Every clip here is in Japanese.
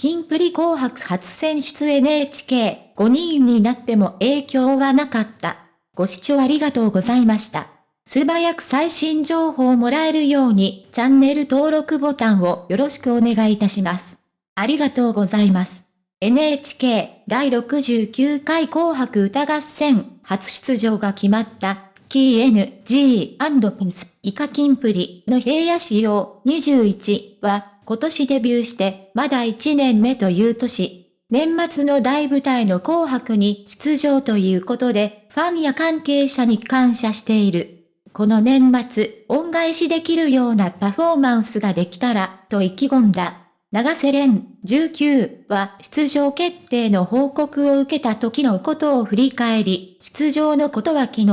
キンプリ紅白初選出 NHK5 人になっても影響はなかった。ご視聴ありがとうございました。素早く最新情報をもらえるようにチャンネル登録ボタンをよろしくお願いいたします。ありがとうございます。NHK 第69回紅白歌合戦初出場が決まったキー N, G, ピンス、イカキンプリの平野仕様21は今年デビューしてまだ1年目という年。年末の大舞台の紅白に出場ということで、ファンや関係者に感謝している。この年末、恩返しできるようなパフォーマンスができたら、と意気込んだ。長瀬廉19は出場決定の報告を受けた時のことを振り返り、出場のことは昨日、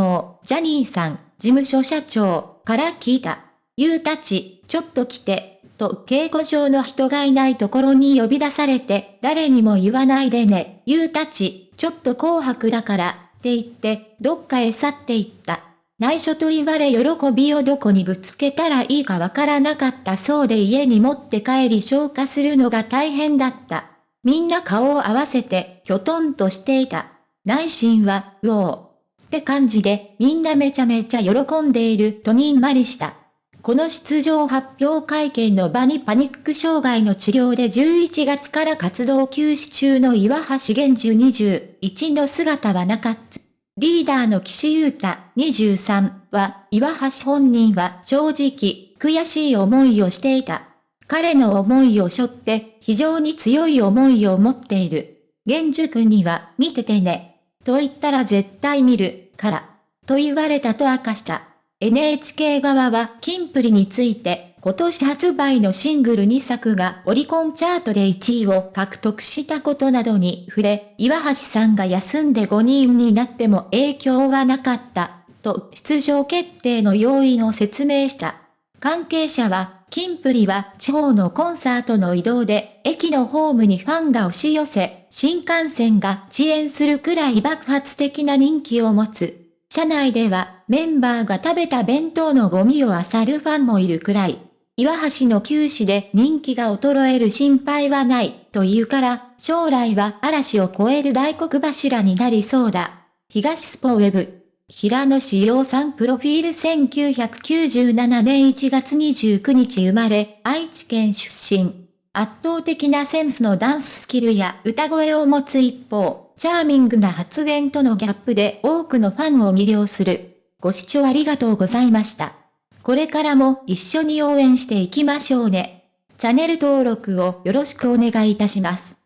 ジャニーさん、事務所社長から聞いた。ゆうたち、ちょっと来て、と稽古場の人がいないところに呼び出されて、誰にも言わないでね、ゆうたち、ちょっと紅白だから、って言って、どっかへ去っていった。内緒と言われ喜びをどこにぶつけたらいいかわからなかったそうで家に持って帰り消化するのが大変だった。みんな顔を合わせて、ひょとんとしていた。内心は、うおー。って感じで、みんなめちゃめちゃ喜んでいるとにんまりした。この出場発表会見の場にパニック障害の治療で11月から活動休止中の岩橋玄樹21の姿はなかった。リーダーの岸優太23は、岩橋本人は正直、悔しい思いをしていた。彼の思いを背負って非常に強い思いを持っている。玄樹君には見ててね。と言ったら絶対見る、から。と言われたと明かした。NHK 側はキンプリについて、今年発売のシングル2作がオリコンチャートで1位を獲得したことなどに触れ、岩橋さんが休んで5人になっても影響はなかった、と出場決定の要因を説明した。関係者は、キンプリは地方のコンサートの移動で、駅のホームにファンが押し寄せ、新幹線が遅延するくらい爆発的な人気を持つ。車内ではメンバーが食べた弁当のゴミを漁るファンもいるくらい。岩橋の休止で人気が衰える心配はないというから、将来は嵐を超える大黒柱になりそうだ。東スポウェブ。平野志陽さんプロフィール1997年1月29日生まれ、愛知県出身。圧倒的なセンスのダンススキルや歌声を持つ一方、チャーミングな発言とのギャップで多くのファンを魅了する。ご視聴ありがとうございました。これからも一緒に応援していきましょうね。チャンネル登録をよろしくお願いいたします。